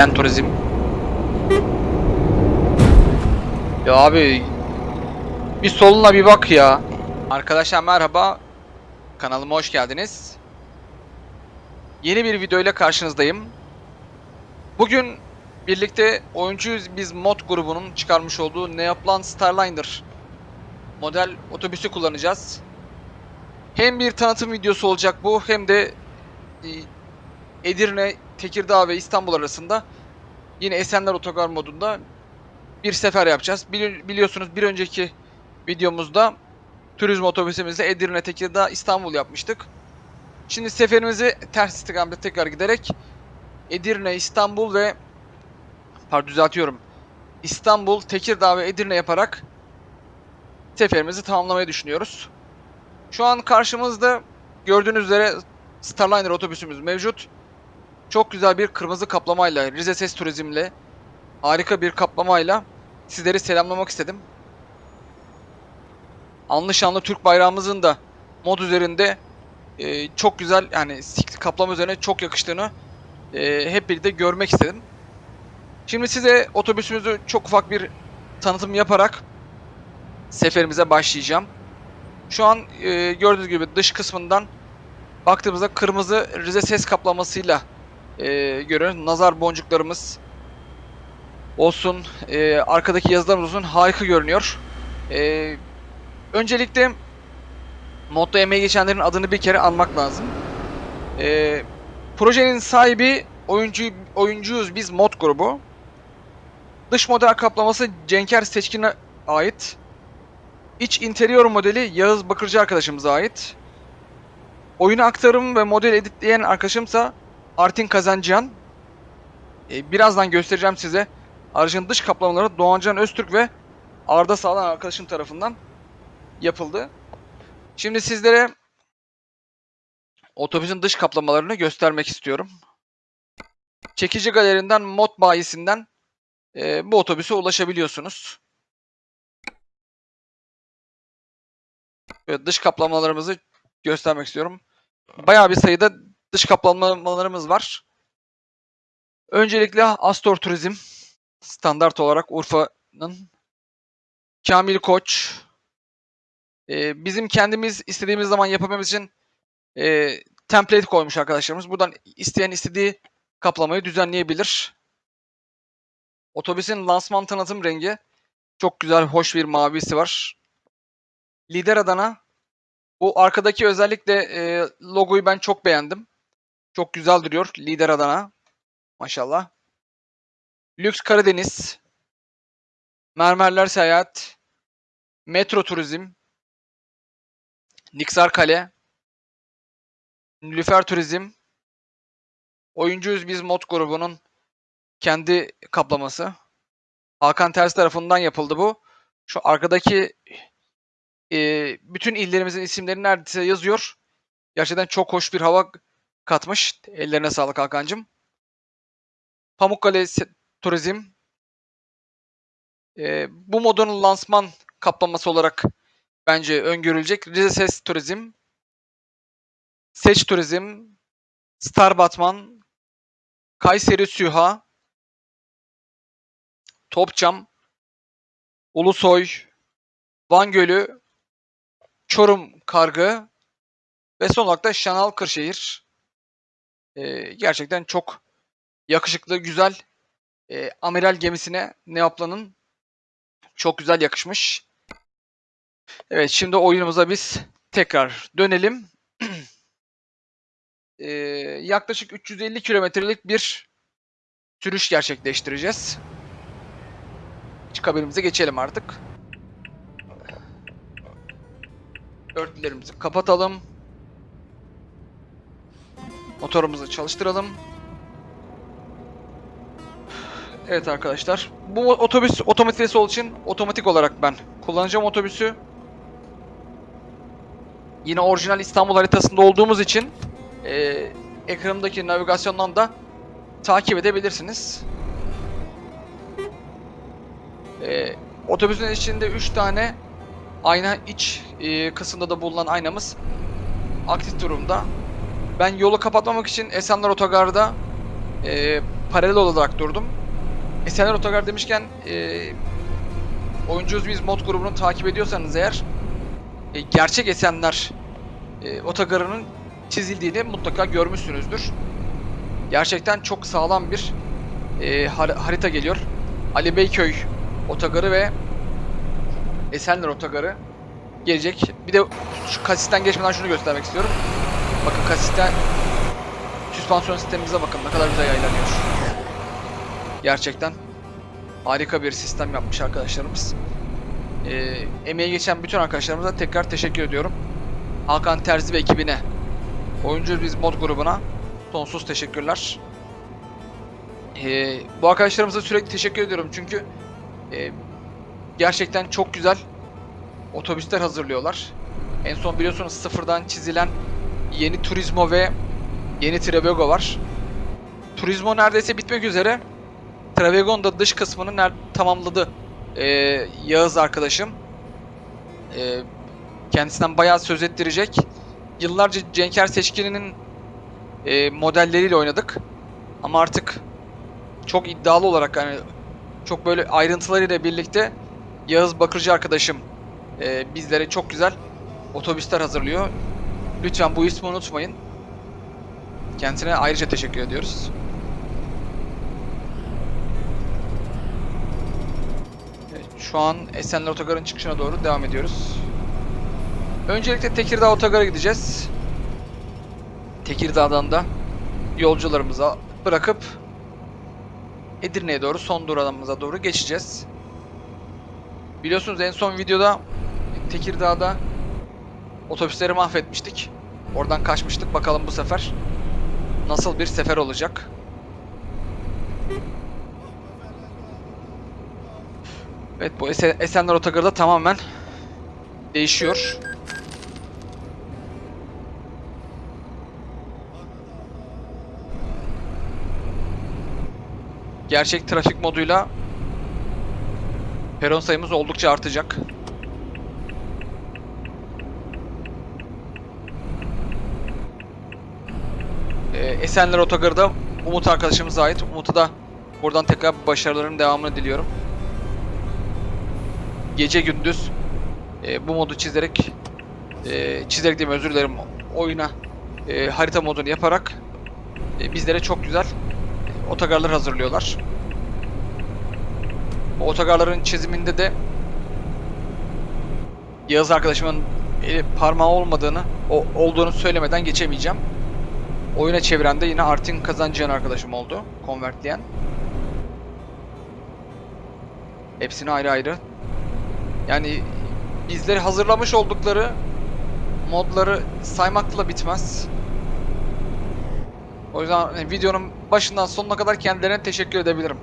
Ben turizm. Ya abi bir soluna bir bak ya. Arkadaşlar merhaba. Kanalıma hoş geldiniz. Yeni bir video ile karşınızdayım. Bugün birlikte oyuncuyuz biz mod grubunun çıkarmış olduğu Neoplan Starliner model otobüsü kullanacağız. Hem bir tanıtım videosu olacak bu hem de e, Edirne, Tekirdağ ve İstanbul arasında yine Esenler Otogar modunda bir sefer yapacağız. Bili- biliyorsunuz bir önceki videomuzda turizm otobüsümüzle Edirne, Tekirdağ, İstanbul yapmıştık. Şimdi seferimizi ters istikamete tekrar giderek Edirne, İstanbul ve pardon düzeltiyorum. İstanbul, Tekirdağ ve Edirne yaparak seferimizi tamamlamayı düşünüyoruz. Şu an karşımızda gördüğünüz üzere Starliner otobüsümüz mevcut. Çok güzel bir kırmızı kaplamayla, Rize Ses Turizm'le harika bir kaplamayla sizleri selamlamak istedim. Anlı şanlı Türk bayrağımızın da mod üzerinde e, çok güzel yani kaplama üzerine çok yakıştığını e, hep birlikte görmek istedim. Şimdi size otobüsümüzü çok ufak bir tanıtım yaparak seferimize başlayacağım. Şu an e, gördüğünüz gibi dış kısmından baktığımızda kırmızı Rize ses kaplamasıyla e, görüyoruz. Nazar boncuklarımız olsun, e, arkadaki yazılarımız olsun harika görünüyor. E, öncelikle modda emeği geçenlerin adını bir kere anmak lazım. E, projenin sahibi oyuncu oyuncuyuz biz mod grubu. Dış model kaplaması Cenker Seçkin'e ait. İç interior modeli Yağız Bakırcı arkadaşımıza ait. Oyunu aktarım ve model editleyen arkadaşımsa Artin Kazancıyan. Ee, birazdan göstereceğim size. Aracın dış kaplamaları Doğancan Öztürk ve Arda Sağlam arkadaşım tarafından yapıldı. Şimdi sizlere otobüsün dış kaplamalarını göstermek istiyorum. Çekici galerinden mod bayisinden e, bu otobüse ulaşabiliyorsunuz. Böyle dış kaplamalarımızı göstermek istiyorum. Bayağı bir sayıda dış kaplamalarımız var. Öncelikle Astor Turizm standart olarak Urfa'nın Kamil Koç Ee, bizim kendimiz istediğimiz zaman yapabilmemiz için e, template koymuş arkadaşlarımız. Buradan isteyen istediği kaplamayı düzenleyebilir. Otobüsün lansman tanıtım rengi çok güzel, hoş bir mavisi var. Lider Adana bu arkadaki özellikle e, logoyu ben çok beğendim. Çok güzel duruyor. Lider Adana. Maşallah. Lüks Karadeniz. Mermerler Seyahat. Metro Turizm. Niksar Kale. Nilüfer Turizm. Oyuncuyuz biz mod grubunun kendi kaplaması. Hakan Ters tarafından yapıldı bu. Şu arkadaki e, bütün illerimizin isimleri neredeyse yazıyor. Gerçekten çok hoş bir hava katmış. Ellerine sağlık Hakan'cığım. Pamukkale Turizm. E, bu modun lansman kaplaması olarak bence öngörülecek. Rize Ses Turizm. Seç Turizm. Star Batman. Kayseri Süha. Topçam. Ulusoy. Van Gölü. Çorum Kargı. Ve son olarak da Şanal Kırşehir. Ee, gerçekten çok yakışıklı, güzel e, amiral gemisine Neaplan'ın çok güzel yakışmış. Evet şimdi oyunumuza biz tekrar dönelim. Ee, yaklaşık 350 kilometrelik bir sürüş gerçekleştireceğiz. İç kabinimize geçelim artık. Örtülerimizi kapatalım. Motorumuzu çalıştıralım. Evet arkadaşlar. Bu otobüs otomatik olduğu için otomatik olarak ben kullanacağım otobüsü. Yine orijinal İstanbul haritasında olduğumuz için e, ekranımdaki navigasyondan da takip edebilirsiniz. E, otobüsün içinde 3 tane ayna iç e, kısımda da bulunan aynamız aktif durumda. Ben yolu kapatmamak için Esenler Otogar'da e, paralel olarak durdum. Esenler Otogar demişken e, oyuncuyuz biz mod grubunu takip ediyorsanız eğer e, gerçek Esenler e, Otogarı'nın çizildiğini mutlaka görmüşsünüzdür. Gerçekten çok sağlam bir e, har- harita geliyor. Ali Beyköy Otogarı ve Esenler Otogarı gelecek. Bir de şu kasisten geçmeden şunu göstermek istiyorum. Bakın kasisten süspansiyon sistemimize bakın ne kadar güzel yaylanıyor. Gerçekten harika bir sistem yapmış arkadaşlarımız. Ee, emeği geçen bütün arkadaşlarımıza tekrar teşekkür ediyorum. Hakan Terzi ve ekibine, oyuncu biz mod grubuna sonsuz teşekkürler. Ee, bu arkadaşlarımıza sürekli teşekkür ediyorum çünkü e, gerçekten çok güzel otobüsler hazırlıyorlar. En son biliyorsunuz sıfırdan çizilen yeni Turismo ve yeni Travigo var. Turismo neredeyse bitmek üzere. Travigo'nun da dış kısmını tamamladı ee, Yağız arkadaşım. Ee, kendisinden bayağı söz ettirecek. Yıllarca Cenker Seçkin'in e, modelleriyle oynadık. Ama artık çok iddialı olarak hani çok böyle ayrıntılarıyla birlikte Yağız Bakırcı arkadaşım e, bizlere çok güzel otobüsler hazırlıyor. Lütfen bu ismi unutmayın. Kendisine ayrıca teşekkür ediyoruz. Evet, şu an Esenler Otogarı'nın çıkışına doğru devam ediyoruz. Öncelikle Tekirdağ Otogar'a gideceğiz. Tekirdağ'dan da yolcularımıza bırakıp Edirne'ye doğru son durağımıza doğru geçeceğiz. Biliyorsunuz en son videoda Tekirdağ'da otobüsleri mahvetmiştik. Oradan kaçmıştık. Bakalım bu sefer nasıl bir sefer olacak. Evet bu Esen- Esenler Otogarı da tamamen değişiyor. Gerçek trafik moduyla peron sayımız oldukça artacak. Esenler Otogarı da Umut arkadaşımıza ait. Umut'a da buradan tekrar başarıların devamını diliyorum. Gece gündüz e, bu modu çizerek e, çizerek diyeyim özür dilerim oyuna e, harita modunu yaparak e, bizlere çok güzel e, otogarlar hazırlıyorlar. Bu otogarların çiziminde de Yağız arkadaşımın eli parmağı olmadığını, o, olduğunu söylemeden geçemeyeceğim. Oyuna çeviren de yine Artin Kazancıyan arkadaşım oldu. Konvertleyen. Hepsini ayrı ayrı. Yani bizleri hazırlamış oldukları modları saymakla bitmez. O yüzden hani videonun başından sonuna kadar kendilerine teşekkür edebilirim.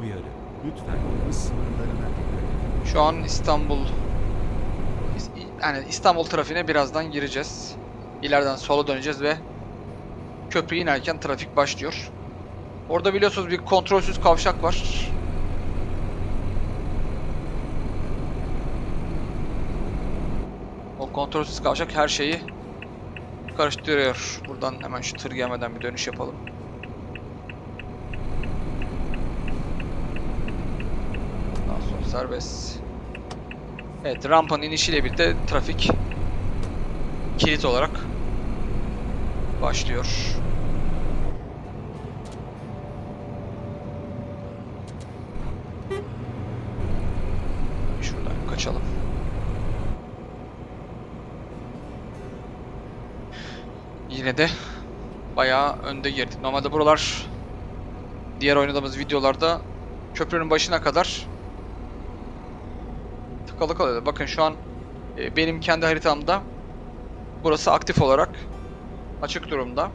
Uyarı. Lütfen hız sınırlarına dikkat edin. Şu an İstanbul yani İstanbul trafiğine birazdan gireceğiz. İleriden sola döneceğiz ve köprüye inerken trafik başlıyor. Orada biliyorsunuz bir kontrolsüz kavşak var. O kontrolsüz kavşak her şeyi karıştırıyor. Buradan hemen şu tır gelmeden bir dönüş yapalım. Daha sonra serbest. Evet rampanın inişiyle birlikte trafik kilit olarak başlıyor. Şuradan kaçalım. Yine de bayağı önde girdik. Normalde buralar diğer oynadığımız videolarda köprünün başına kadar tıkalı kalıyordu. Bakın şu an e, benim kendi haritamda burası aktif olarak açık durumda.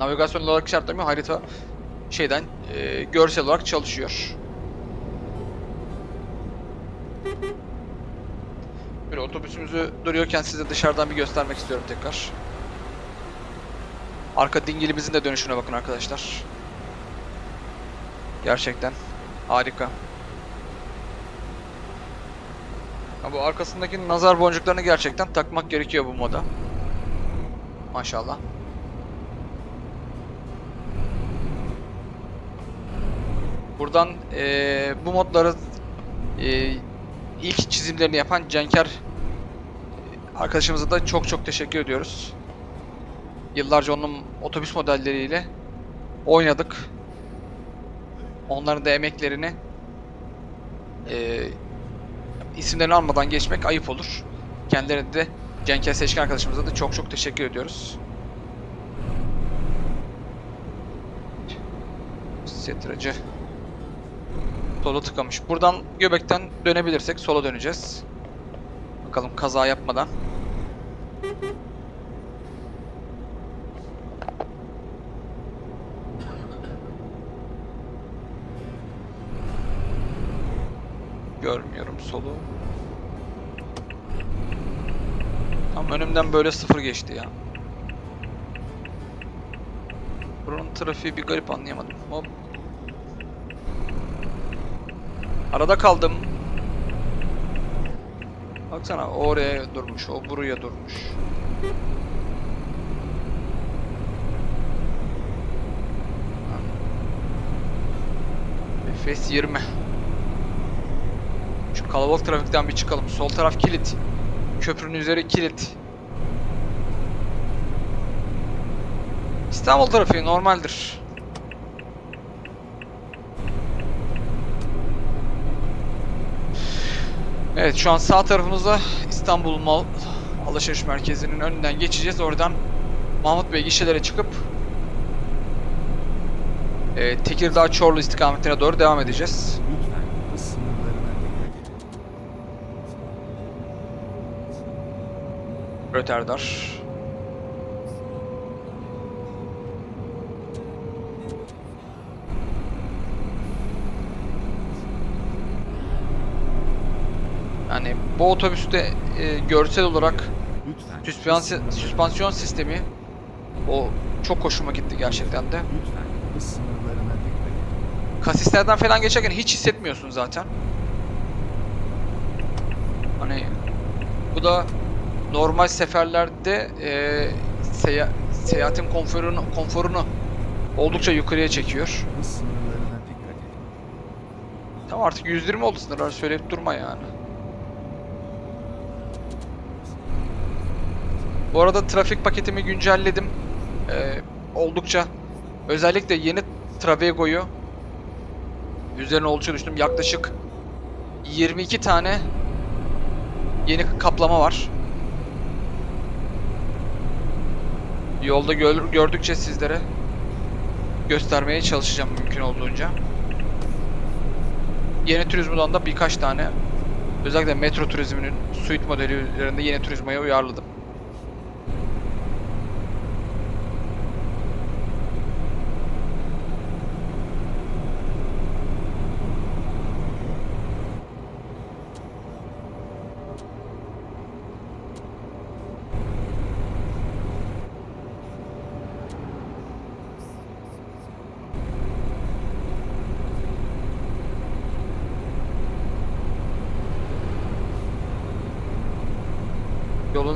Navigasyon olarak işaretlemıyor. Harita şeyden e, görsel olarak çalışıyor. Böyle otobüsümüzü duruyorken size dışarıdan bir göstermek istiyorum tekrar. Arka dingilimizin de dönüşüne bakın arkadaşlar. Gerçekten harika. Ha, bu arkasındaki nazar boncuklarını gerçekten takmak gerekiyor bu moda. Maşallah. Buradan eee, bu modları eee, ilk çizimlerini yapan Cenker arkadaşımıza da çok çok teşekkür ediyoruz. Yıllarca onun otobüs modelleriyle oynadık. Onların da emeklerini eee isimlerini almadan geçmek ayıp olur. Kendilerine de Cenker Seçkin arkadaşımıza da çok çok teşekkür ediyoruz. Setracı sola tıkamış. Buradan göbekten dönebilirsek sola döneceğiz. Bakalım kaza yapmadan. Görmüyorum solu. Tam önümden böyle sıfır geçti ya. Buranın trafiği bir garip anlayamadım. Hop. Arada kaldım. Baksana oraya durmuş, o buraya durmuş. Efes 20. Kalabalık trafikten bir çıkalım. Sol taraf kilit. Köprünün üzeri kilit. İstanbul trafiği normaldir. Evet şu an sağ tarafımızda İstanbul Mal Alışveriş Merkezi'nin önünden geçeceğiz. Oradan Mahmut Bey gişelere çıkıp e, Tekirdağ Çorlu istikametine doğru devam edeceğiz. Lütfen hız sınırlarına dikkat edin. Röterdar. Yani bu otobüste e, görsel olarak süspansiyon, süspansiyon sistemi o çok hoşuma gitti gerçekten de. Kasislerden falan geçerken hiç hissetmiyorsun zaten. Hani bu da normal seferlerde e, seya- seyahatin konforunu, konforunu oldukça yukarıya çekiyor. Tamam artık 120 oldu sınırlar söyleyip durma yani. Bu arada trafik paketimi güncelledim. Ee, oldukça özellikle yeni Travego'yu üzerine oldukça düştüm. Yaklaşık 22 tane yeni kaplama var. Yolda gör- gördükçe sizlere göstermeye çalışacağım mümkün olduğunca. Yeni Turizmo'dan da birkaç tane özellikle Metro Turizm'in suite modeli üzerinde yeni Turizmo'ya uyarladım.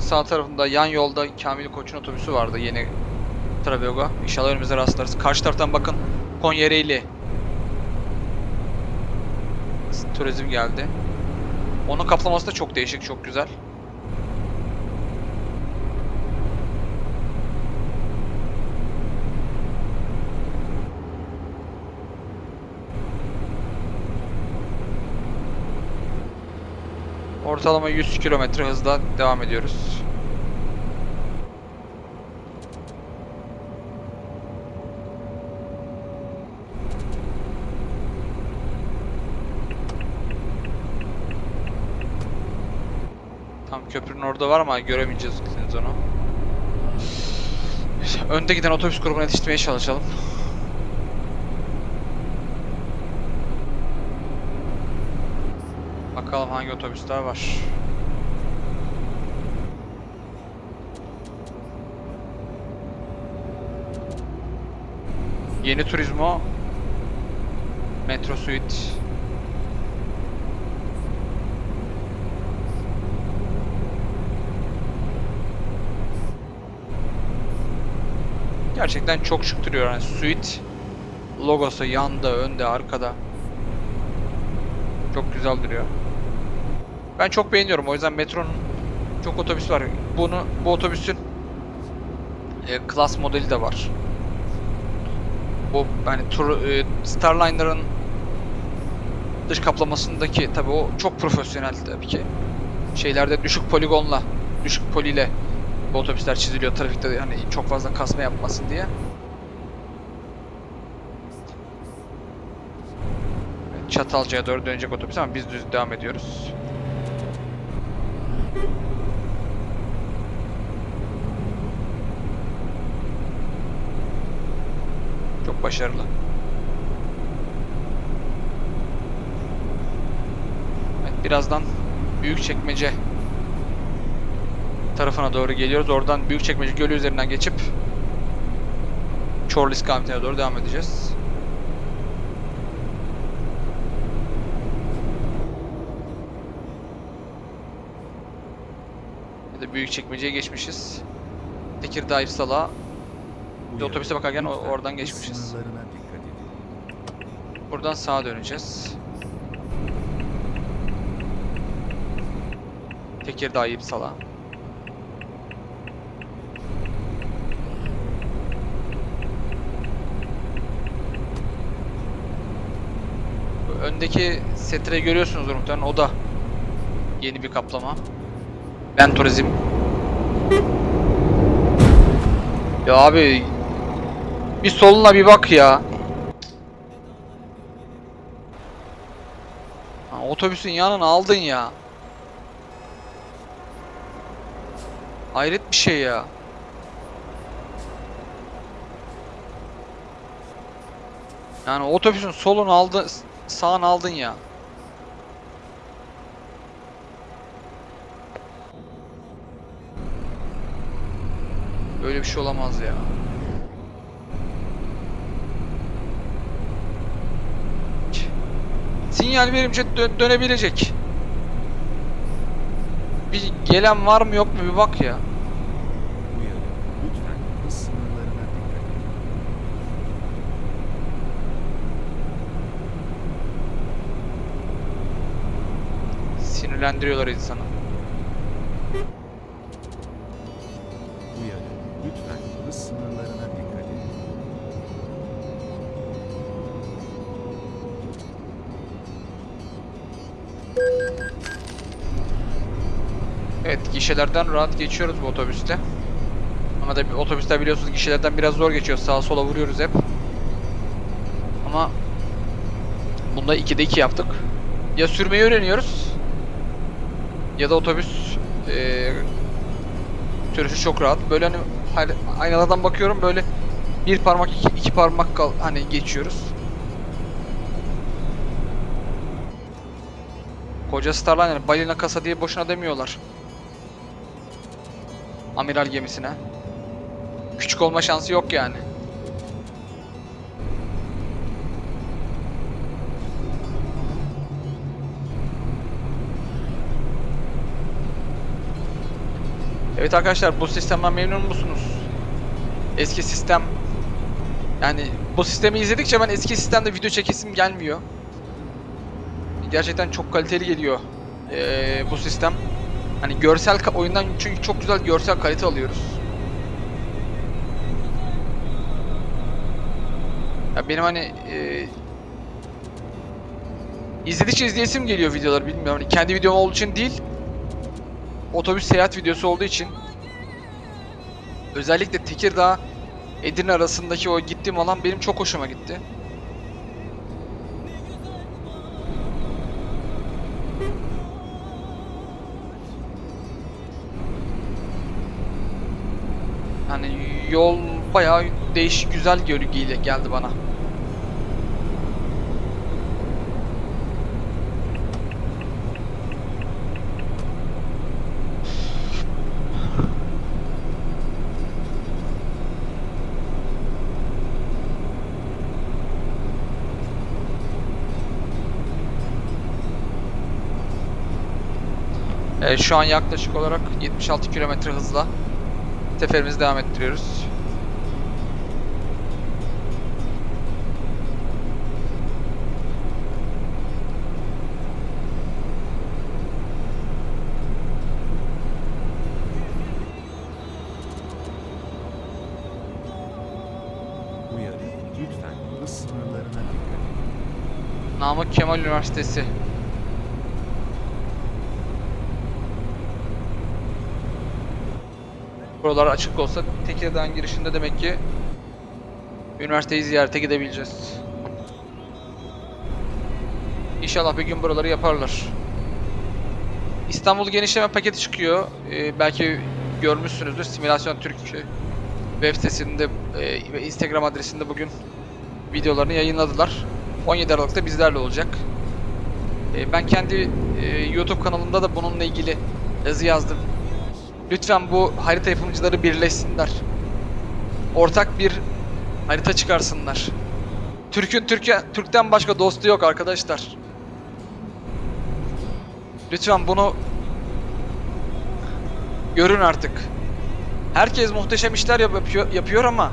Sağ tarafında yan yolda Kamil Koç'un otobüsü vardı yeni Travego. İnşallah önümüzde rastlarız. Karşı taraftan bakın Konya Ereğli. Turizm geldi. Onun kaplaması da çok değişik, çok güzel. Ortalama 100 kilometre hızla devam ediyoruz. Tam köprünün orada var ama göremeyeceğiz onu. Önde giden otobüs grubuna yetiştirmeye çalışalım. Bakalım hangi otobüsler var. Yeni Turismo Metro Suite Gerçekten çok şık duruyor yani Suite logosu yanda, önde, arkada. Çok güzel duruyor. Ben çok beğeniyorum. O yüzden metronun çok otobüs var. Bunu bu otobüsün e, modeli de var. Bu yani tur, e, Starliner'ın dış kaplamasındaki tabi o çok profesyonel tabii ki. Şeylerde düşük poligonla, düşük poliyle bu otobüsler çiziliyor trafikte yani çok fazla kasma yapmasın diye. Çatalca'ya doğru dönecek otobüs ama biz düz devam ediyoruz. Çok başarılı. Evet, birazdan Büyükçekmece tarafına doğru geliyoruz. Oradan Büyükçekmece Gölü üzerinden geçip Çorlu istikametine doğru devam edeceğiz. Ya da Büyükçekmece'ye geçmişiz. Tekirdağ İpsala Uyarı. otobüse bakarken Lütfen oradan geçmişiz. Sınırlarına dikkat edin. Buradan sağa döneceğiz. Tekirdağ İpsala. Öndeki setre görüyorsunuzdur muhtemelen o da yeni bir kaplama. Ben turizm. Ya abi bir soluna bir bak ya. Ha, otobüsün yanına aldın ya. Hayret bir şey ya. Yani otobüsün solunu aldın, sağını aldın ya. Böyle bir şey olamaz ya. Sinyal verince dö- dönebilecek. Bir gelen var mı yok mu bir bak ya. Sinirlendiriyorlar insanı. Gişelerden rahat geçiyoruz bu otobüste. Ama da otobüsler biliyorsunuz gişelerden biraz zor geçiyor. Sağa sola vuruyoruz hep. Ama bunda 2'de 2 yaptık. Ya sürmeyi öğreniyoruz ya da otobüs eee sürüşü çok rahat. Böyle hani aynalardan bakıyorum böyle bir parmak iki, iki parmak kal hani geçiyoruz. Koca Starliner balina kasa diye boşuna demiyorlar. Amiral gemisine. Küçük olma şansı yok yani. Evet arkadaşlar bu sistemden memnun musunuz? Eski sistem yani bu sistemi izledikçe ben eski sistemde video çekesim gelmiyor. Gerçekten çok kaliteli geliyor ee, bu sistem. Hani görsel oyundan çünkü çok güzel görsel kalite alıyoruz. Ya benim hani e, izledikçe izleyesim geliyor videolar bilmiyorum. Hani kendi videom olduğu için değil. Otobüs seyahat videosu olduğu için. Özellikle Tekirdağ Edirne arasındaki o gittiğim alan benim çok hoşuma gitti. Yol bayağı değişik güzel görgüyle geldi bana. Şu an yaklaşık olarak 76 km hızla seferimizi devam ettiriyoruz. Kemal Üniversitesi. Buralar açık olsa Tekirdağ'ın girişinde demek ki üniversiteyi ziyarete gidebileceğiz. İnşallah bir gün buraları yaparlar. İstanbul genişleme paketi çıkıyor. Ee, belki görmüşsünüzdür. Simülasyon Türk web sitesinde e, ve Instagram adresinde bugün videolarını yayınladılar. 17 Aralık'ta bizlerle olacak. E, ben kendi e, YouTube kanalımda da bununla ilgili yazı yazdım. Lütfen bu harita yapımcıları birleşsinler. Ortak bir harita çıkarsınlar. Türk'ün Türkiye Türk'ten başka dostu yok arkadaşlar. Lütfen bunu görün artık. Herkes muhteşem işler yap- yapıyor, yapıyor ama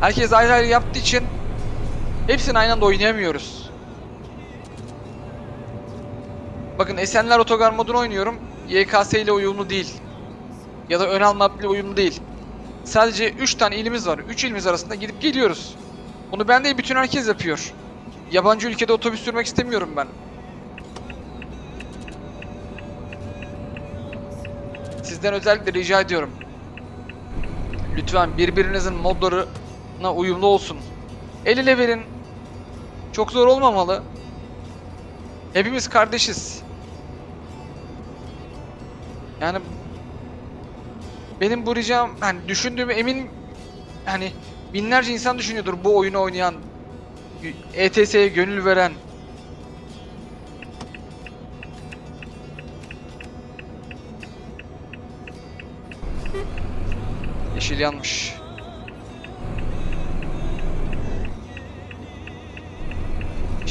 herkes ayrı ayrı yaptığı için hepsini aynı anda oynayamıyoruz. Bakın Esenler Otogar modunu oynuyorum. YKS ile uyumlu değil. Ya da ön alma app ile uyumlu değil. Sadece 3 tane ilimiz var. 3 ilimiz arasında gidip geliyoruz. Bunu ben değil bütün herkes yapıyor. Yabancı ülkede otobüs sürmek istemiyorum ben. Sizden özellikle rica ediyorum. Lütfen birbirinizin modlarına uyumlu olsun. El ele verin. Çok zor olmamalı. Hepimiz kardeşiz. Yani benim bu ricam hani düşündüğümü emin hani binlerce insan düşünüyordur bu oyunu oynayan ETS'ye gönül veren Yeşil yanmış.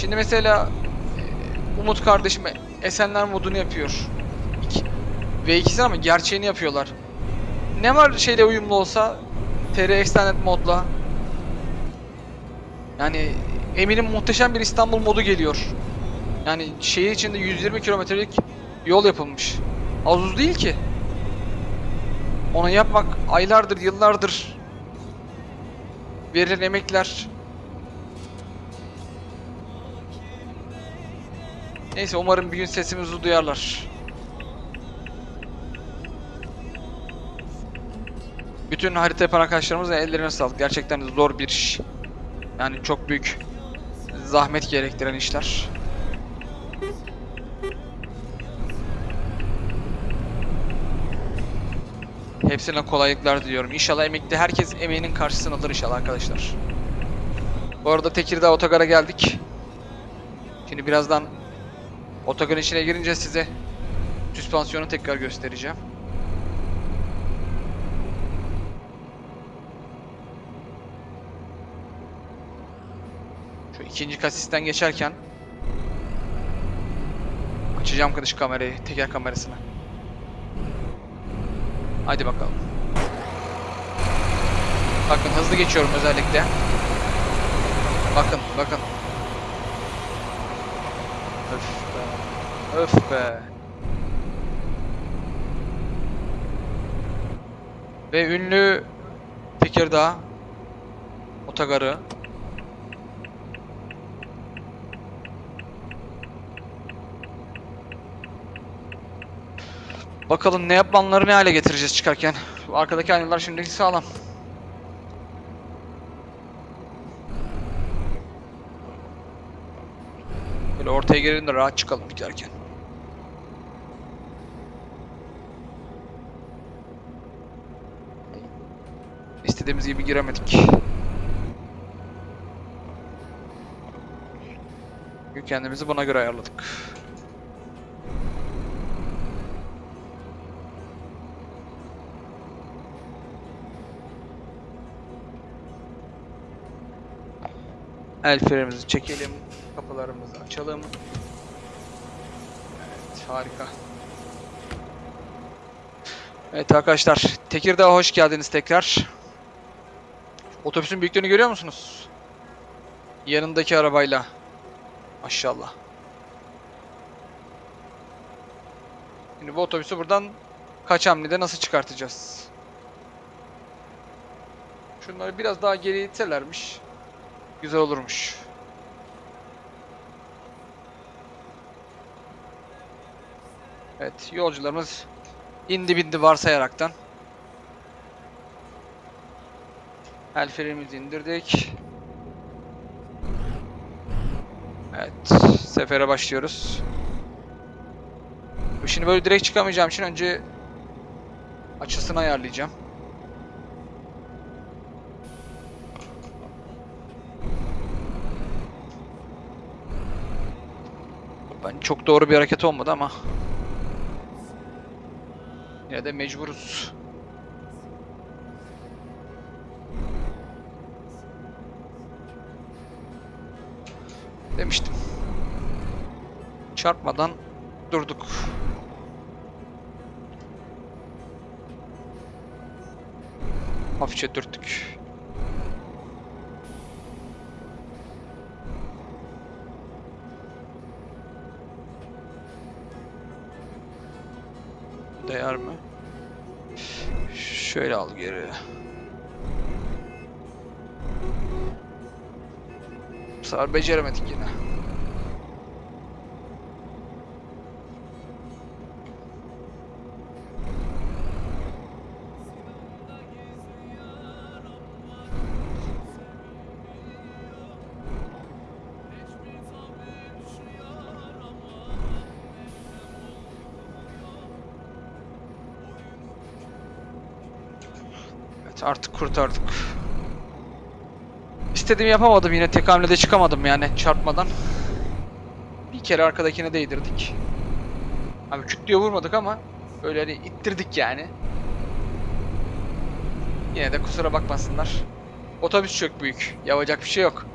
Şimdi mesela e, Umut kardeşim Esenler modunu yapıyor. İki, V2'si ama gerçeğini yapıyorlar. Ne var şeyle uyumlu olsa TR Extended modla. Yani eminim muhteşem bir İstanbul modu geliyor. Yani şehir içinde 120 kilometrelik yol yapılmış. Az uz değil ki. Onu yapmak aylardır, yıllardır verilen emekler. Neyse umarım bir gün sesimizi duyarlar. Bütün harita yapan arkadaşlarımızın ellerine sağlık. Gerçekten zor bir iş. Yani çok büyük zahmet gerektiren işler. Hepsine kolaylıklar diliyorum. İnşallah emekli herkes emeğinin karşısını alır inşallah arkadaşlar. Bu arada Tekirdağ Otogar'a geldik. Şimdi birazdan otogarın içine girince size süspansiyonu tekrar göstereceğim. Şu ikinci kasisten geçerken açacağım dış kamerayı, teker kamerasını. Hadi bakalım. Bakın hızlı geçiyorum özellikle. Bakın, bakın. Öf. Öf be. Ve ünlü Tekirdağ otogarı Bakalım ne yapmanları ne hale getireceğiz çıkarken. Arkadaki aynalar şimdiki sağlam. Böyle ortaya gelin de rahat çıkalım giderken. İstediğimiz gibi giremedik. Çünkü Kendimizi buna göre ayarladık. El frenimizi çekelim. Kapılarımızı açalım. Evet, harika. Evet arkadaşlar, Tekirdağ'a hoş geldiniz tekrar. Otobüsün büyüklüğünü görüyor musunuz? Yanındaki arabayla. Maşallah. Şimdi bu otobüsü buradan kaç hamlede nasıl çıkartacağız? Şunları biraz daha geri itselermiş. Güzel olurmuş. Evet, yolcularımız indi bindi varsayaraktan. El frenimizi indirdik. Evet, sefere başlıyoruz. Şimdi böyle direkt çıkamayacağım için önce açısını ayarlayacağım. Ben çok doğru bir hareket olmadı ama yine de mecburuz. Çarpmadan durduk. Hafifçe dürttük. Değer mi? Şöyle al geri. Bu sefer beceremedik yine. Artık kurtardık. İstediğimi yapamadım yine tek hamlede çıkamadım yani çarpmadan. Bir kere arkadakine değdirdik. Abi küt diye vurmadık ama böyle hani ittirdik yani. Yine de kusura bakmasınlar. Otobüs çok büyük. Yapacak bir şey yok.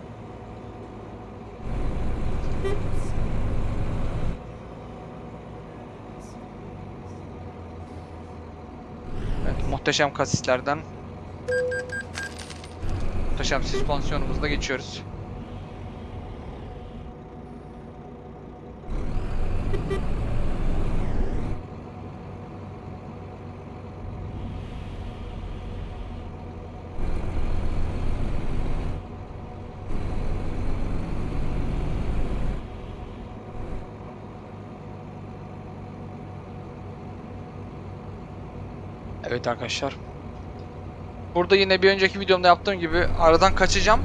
Evet, muhteşem kasislerden muhteşem süspansiyonumuzda geçiyoruz. Evet arkadaşlar. Burada yine bir önceki videomda yaptığım gibi aradan kaçacağım.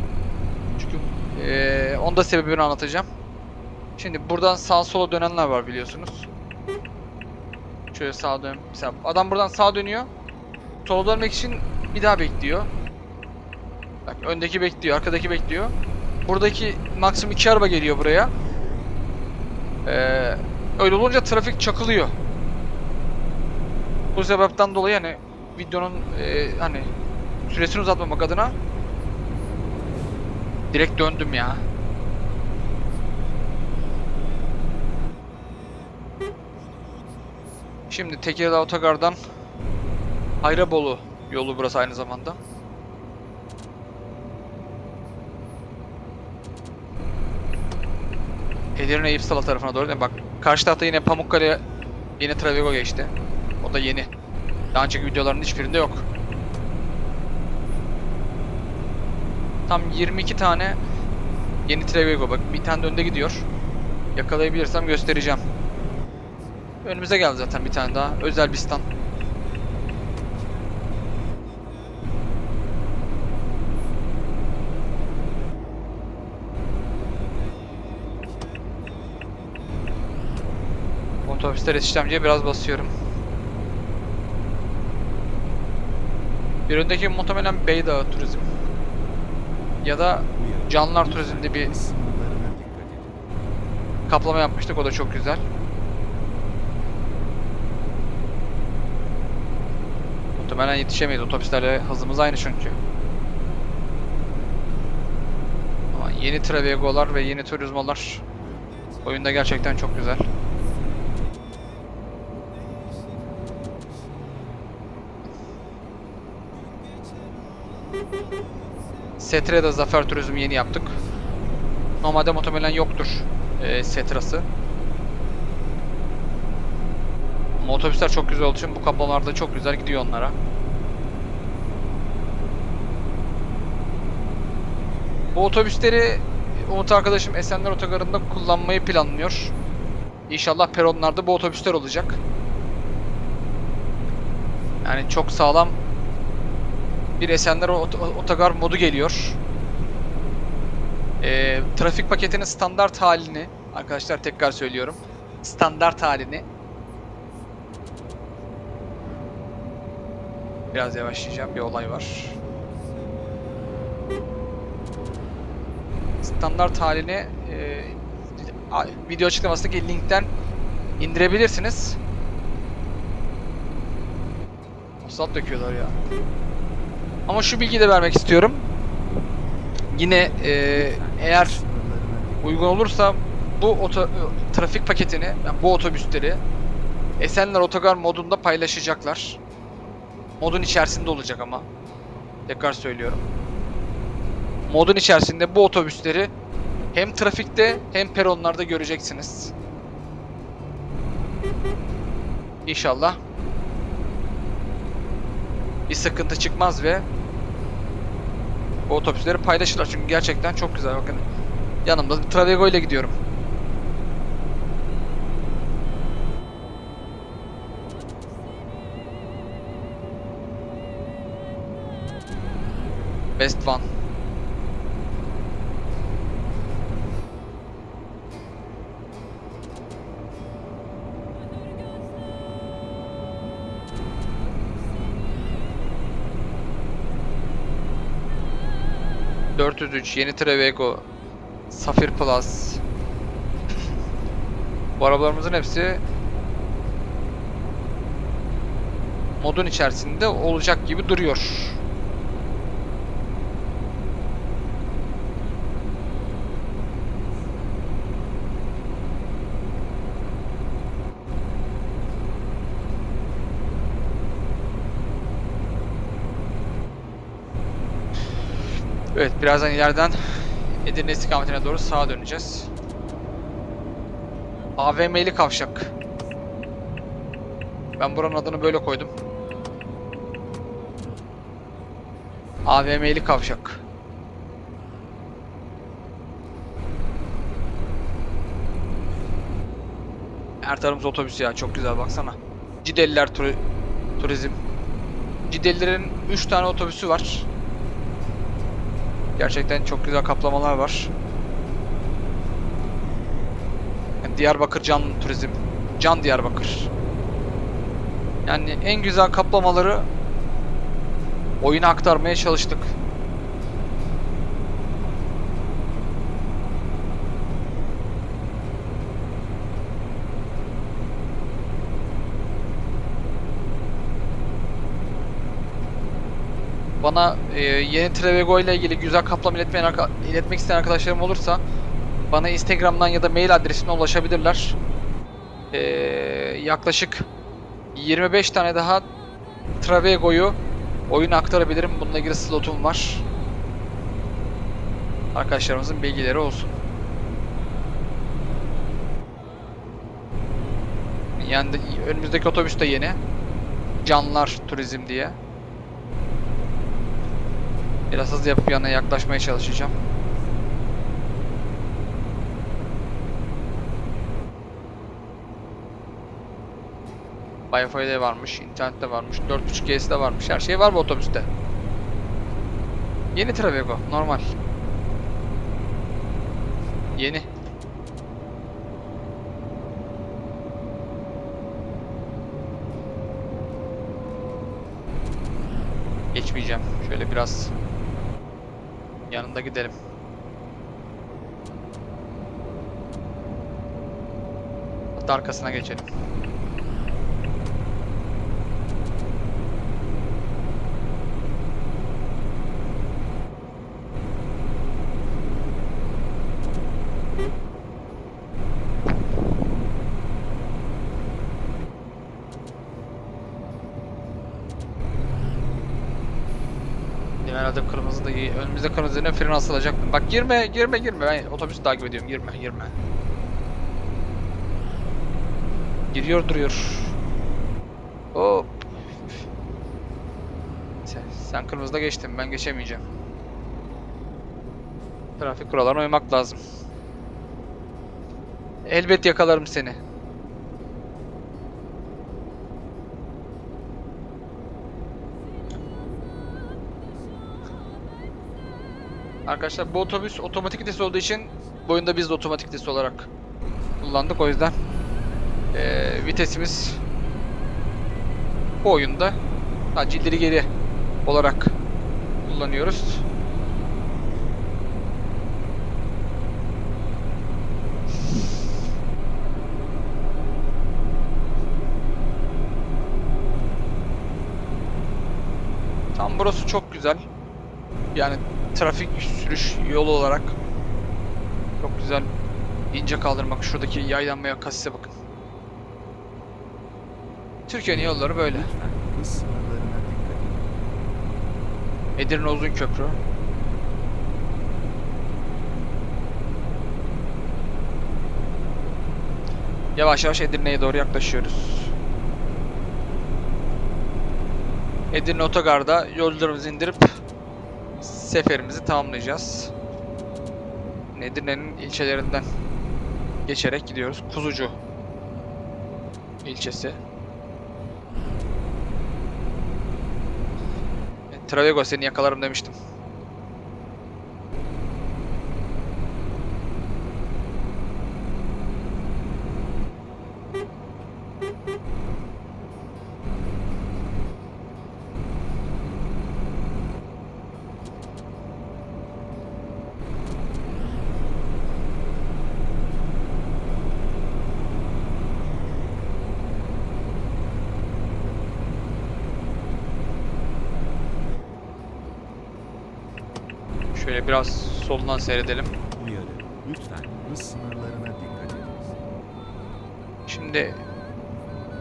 Çünkü eee onda sebebini anlatacağım. Şimdi buradan sağ sola dönenler var biliyorsunuz. Şöyle sağa dön. Mesela adam buradan sağa dönüyor. Sola dönmek için bir daha bekliyor. Bak öndeki bekliyor, arkadaki bekliyor. Buradaki maksimum iki araba geliyor buraya. Eee öyle olunca trafik çakılıyor. Bu sebepten dolayı hani videonun e, hani süresini uzatmamak adına direkt döndüm ya. Şimdi Tekirdağ Otogar'dan Hayrabolu yolu burası aynı zamanda. Edirne İpsala tarafına doğru mi? Bak karşı tarafta yine Pamukkale yeni Travego geçti. O da yeni. Daha önceki videoların hiçbirinde yok. Tam 22 tane yeni Trevego bak bir tane de önde gidiyor. Yakalayabilirsem göstereceğim. Önümüze geldi zaten bir tane daha. Özel bir stand. Otobüsler işlemciye biraz basıyorum. Bir öndeki muhtemelen Beydağı Turizm. Ya da Lütfen Turizm'de bir kaplama yapmıştık. O da çok güzel. Muhtemelen yetişemeyiz. Otobüslerle hızımız aynı çünkü. Ama yeni Travego'lar ve yeni Turismo'lar oyunda gerçekten çok güzel. Setra'da Zafer Turizm yeni yaptık. Normalde muhtemelen yoktur e, Setra'sı. Otobüsler çok güzel olduğu için bu kaplamalarda çok güzel gidiyor onlara. Bu otobüsleri Umut arkadaşım Esenler Otogarı'nda kullanmayı planlıyor. İnşallah peronlarda bu otobüsler olacak. Yani çok sağlam bir Esenler Ot- Otogar modu geliyor. Ee, trafik paketinin standart halini arkadaşlar tekrar söylüyorum. Standart halini Biraz yavaşlayacağım. Bir olay var. Standart halini e, video açıklamasındaki linkten indirebilirsiniz. Asfalt döküyorlar ya. Ama şu bilgiyi de vermek istiyorum. Yine e, eğer uygun olursa bu oto, trafik paketini, yani bu otobüsleri Esenler Otogar modunda paylaşacaklar. Modun içerisinde olacak ama. Tekrar söylüyorum. Modun içerisinde bu otobüsleri hem trafikte hem peronlarda göreceksiniz. İnşallah bir sıkıntı çıkmaz ve bu otobüsleri paylaşırlar çünkü gerçekten çok güzel bakın. Yanımda Travego ile gidiyorum. Best One. ...403 yeni Trevego... Safir Plus... Bu arabalarımızın hepsi... ...modun içerisinde olacak gibi duruyor. Evet, birazdan ileriden Edirne istikametine doğru sağa döneceğiz. AVM'li kavşak. Ben buranın adını böyle koydum. AVM'li kavşak. Her tarafımız otobüs ya çok güzel baksana. Cideliler turi- turizm. Cidelilerin 3 tane otobüsü var. Gerçekten çok güzel kaplamalar var. Diyarbakır Can Turizm. Can Diyarbakır. Yani en güzel kaplamaları oyuna aktarmaya çalıştık. Bana e, yeni Trevego ile ilgili güzel kaplama iletmeyen iletmek isteyen arkadaşlarım olursa bana Instagram'dan ya da mail adresine ulaşabilirler. E, yaklaşık 25 tane daha Travego'yu oyuna aktarabilirim. Bununla ilgili slotum var. Arkadaşlarımızın bilgileri olsun. Yani de- önümüzdeki otobüs de yeni. Canlar Turizm diye. Biraz hızlı yapıp yanına yaklaşmaya çalışacağım. Wi-Fi de varmış, internet de varmış, 4.5G'si de varmış. Her şey var bu otobüste. Yeni Travego, normal. Yeni. Geçmeyeceğim. Şöyle biraz yanında gidelim. Hatta arkasına geçelim. Herhalde kırmızı da iyi. Önümüzde kırmızı üzerine fren asılacaktım. Bak girme, girme, girme. Ben otobüsü takip ediyorum. Girme, girme. Giriyor duruyor. Hop. Sen, sen kırmızıda geçtin. Ben geçemeyeceğim. Trafik kurallarına uymak lazım. Elbet yakalarım seni. Arkadaşlar bu otobüs otomatik vites olduğu için bu oyunda biz de otomatik vites olarak kullandık. O yüzden eee, vitesimiz bu oyunda sadece geri olarak kullanıyoruz. Tam burası çok güzel. Yani trafik sürüş yolu olarak çok güzel ince kaldırmak. Şuradaki yaylanmaya kasise bakın. Türkiye'nin yolları böyle. Edirne Uzun Köprü. Yavaş yavaş Edirne'ye doğru yaklaşıyoruz. Edirne Otogar'da yolcularımızı indirip seferimizi tamamlayacağız. Edirne'nin ilçelerinden geçerek gidiyoruz. Kuzucu ilçesi. Travego seni yakalarım demiştim. Şöyle biraz solundan seyredelim. Uyarı. Lütfen hız sınırlarına dikkat edin. Şimdi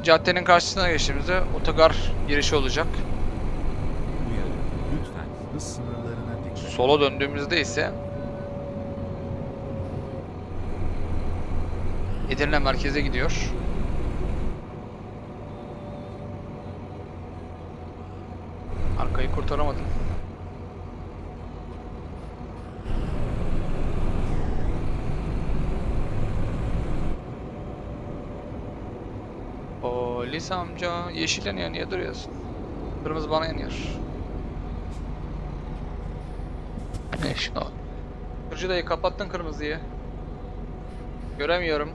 caddenin karşısına geçtiğimizde otogar girişi olacak. Uyarı. Lütfen hız sınırlarına dikkat edin. Sola döndüğümüzde ise Edirne merkeze gidiyor. Arkayı kurtaramadım. Polis amca yeşil yanıyor niye duruyorsun? Kırmızı bana yanıyor. Ne şu? Kırıcı dayı kapattın kırmızıyı. Göremiyorum.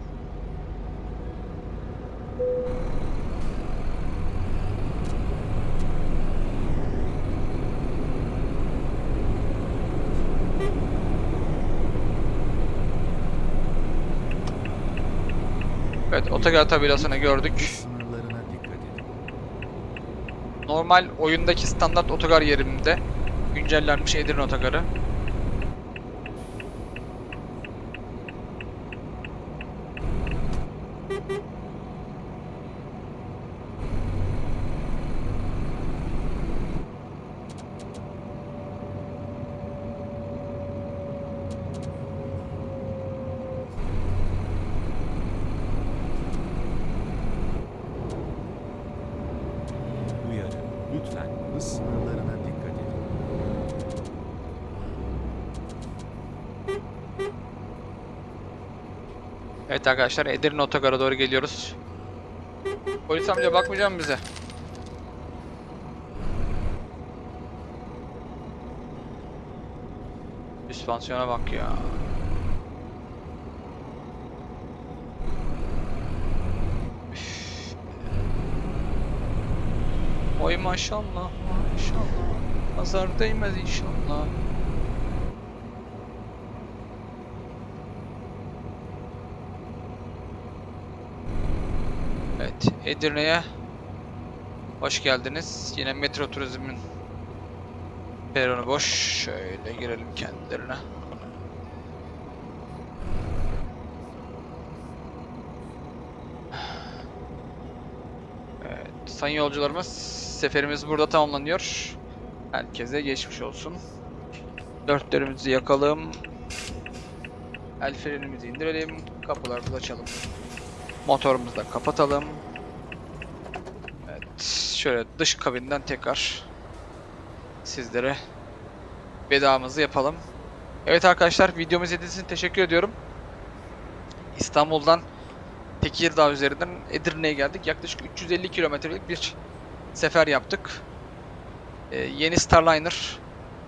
Evet, otogar tabelasını gördük. sınırlarına dikkat edin. Normal oyundaki standart otogar yerimde güncellenmiş Edirne otogarı. Uyarı. Lütfen hız sınırlarına dikkat edin. Evet arkadaşlar Edirne Otogar'a doğru geliyoruz. Polis amca bakmayacak mı bize? Süspansiyona bak ya. Oy maşallah maşallah. Nazar değmez inşallah. Evet, Edirne'ye hoş geldiniz. Yine metro turizmin peronu boş. Şöyle girelim kendilerine. Evet, sayın yolcularımız seferimiz burada tamamlanıyor. Herkese geçmiş olsun. Dörtlerimizi yakalım. El frenimizi indirelim. Kapılarımızı açalım. Motorumuzu da kapatalım. Evet. Şöyle dış kabinden tekrar sizlere vedamızı yapalım. Evet arkadaşlar videomu izlediğiniz için teşekkür ediyorum. İstanbul'dan Tekirdağ üzerinden Edirne'ye geldik. Yaklaşık 350 kilometrelik bir sefer yaptık. Ee, yeni Starliner,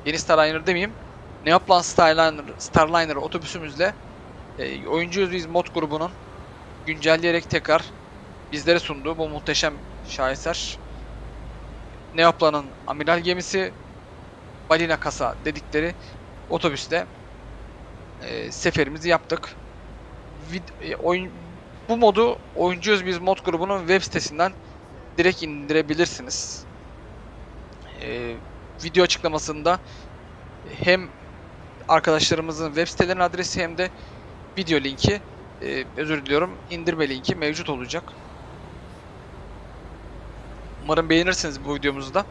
yeni Starliner demeyeyim. Neoplan Starliner, Starliner otobüsümüzle e, Oyuncuyuz Biz mod grubunun güncelleyerek tekrar bizlere sunduğu bu muhteşem şaheser Neoplan'ın amiral gemisi balina kasa dedikleri otobüste e, seferimizi yaptık. Vid- e, oyun bu modu Oyuncuyuz Biz mod grubunun web sitesinden direkt indirebilirsiniz. E, video açıklamasında hem arkadaşlarımızın web sitelerinin adresi hem de video linki e, özür diliyorum indirme linki mevcut olacak. Umarım beğenirsiniz bu videomuzu da.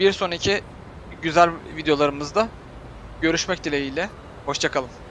Bir sonraki güzel videolarımızda görüşmek dileğiyle. Hoşçakalın.